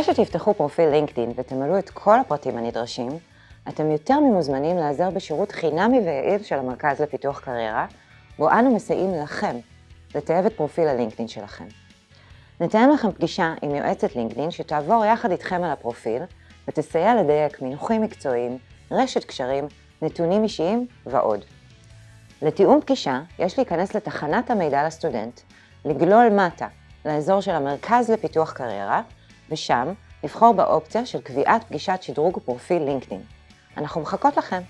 אחרי שתפתחו פרופיל לינקדאין ותמלאו את כל הפרטים הנדרשים, אתם יותר ממוזמנים להיעזר בשירות חינמי ויעיל של המרכז לפיתוח קריירה, בו אנו מסייעים לכם לטייב את פרופיל הלינקדאין שלכם. נתאם לכם פגישה עם יועצת לינקדאין שתעבור יחד איתכם על הפרופיל ותסייע לדייק מינוחים מקצועיים, רשת קשרים, נתונים אישיים ועוד. לתיאום פגישה יש להיכנס לתחנת המידע לסטודנט, לגלול מטה לאזור של המרכז לפיתוח קריירה, ושם לבחור באופציה של קביעת פגישת שדרוג פרופיל לינקדאין. אנחנו מחכות לכם.